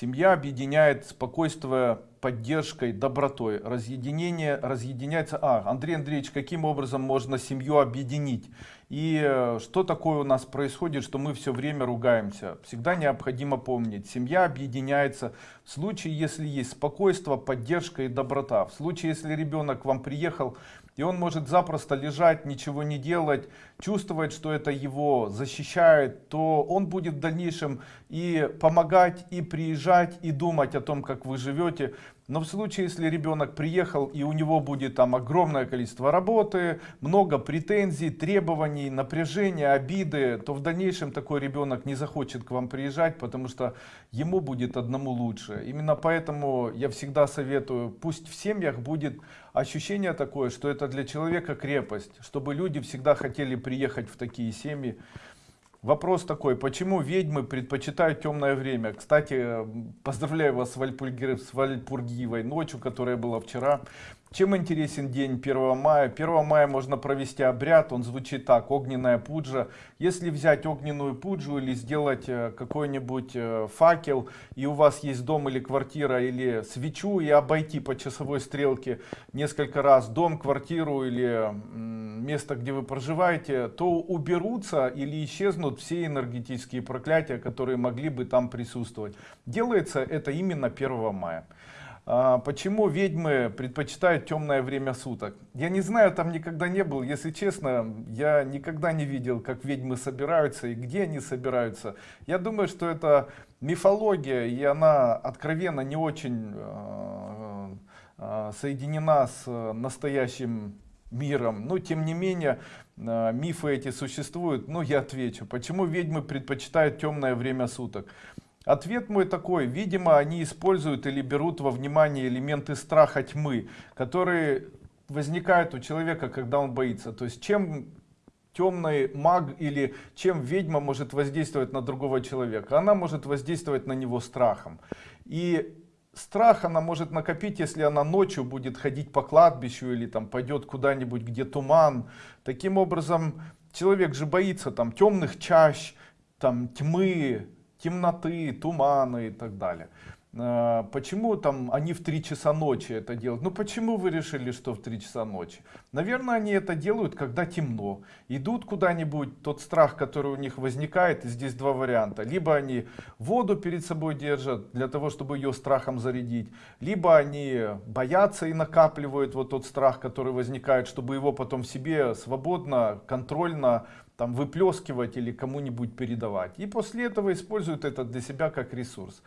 Семья объединяет спокойствие поддержкой, добротой. Разъединение разъединяется. А, Андрей Андреевич, каким образом можно семью объединить? И э, что такое у нас происходит, что мы все время ругаемся? Всегда необходимо помнить, семья объединяется в случае, если есть спокойствие, поддержка и доброта. В случае, если ребенок к вам приехал, и он может запросто лежать, ничего не делать, чувствовать, что это его защищает, то он будет в дальнейшем и помогать, и приезжать, и думать о том, как вы живете. Но в случае, если ребенок приехал и у него будет там огромное количество работы, много претензий, требований, напряжения, обиды, то в дальнейшем такой ребенок не захочет к вам приезжать, потому что ему будет одному лучше. Именно поэтому я всегда советую, пусть в семьях будет ощущение такое, что это для человека крепость, чтобы люди всегда хотели приехать в такие семьи. Вопрос такой, почему ведьмы предпочитают темное время? Кстати, поздравляю вас с, Вальпурги, с Вальпургиевой ночью, которая была вчера. Чем интересен день 1 мая? 1 мая можно провести обряд, он звучит так, огненная пуджа. Если взять огненную пуджу или сделать э, какой-нибудь э, факел, и у вас есть дом или квартира, или свечу, и обойти по часовой стрелке несколько раз дом, квартиру или место, где вы проживаете, то уберутся или исчезнут все энергетические проклятия, которые могли бы там присутствовать. Делается это именно 1 мая. А, почему ведьмы предпочитают темное время суток? Я не знаю, там никогда не был. Если честно, я никогда не видел, как ведьмы собираются и где они собираются. Я думаю, что это мифология, и она откровенно не очень а, а, соединена с настоящим миром. Но тем не менее, мифы эти существуют. Но я отвечу, почему ведьмы предпочитают темное время суток. Ответ мой такой, видимо, они используют или берут во внимание элементы страха тьмы, которые возникают у человека, когда он боится. То есть чем темный маг или чем ведьма может воздействовать на другого человека? Она может воздействовать на него страхом. И страх она может накопить, если она ночью будет ходить по кладбищу или там пойдет куда-нибудь, где туман. Таким образом, человек же боится там темных чащ, там тьмы, темноты, туманы и так далее. А, почему там они в 3 часа ночи это делают? Ну почему вы решили, что в 3 часа ночи? Наверное, они это делают, когда темно. Идут куда-нибудь, тот страх, который у них возникает, и здесь два варианта. Либо они воду перед собой держат, для того, чтобы ее страхом зарядить. Либо они боятся и накапливают вот тот страх, который возникает, чтобы его потом себе свободно, контрольно там выплескивать или кому-нибудь передавать. И после этого используют это для себя как ресурс.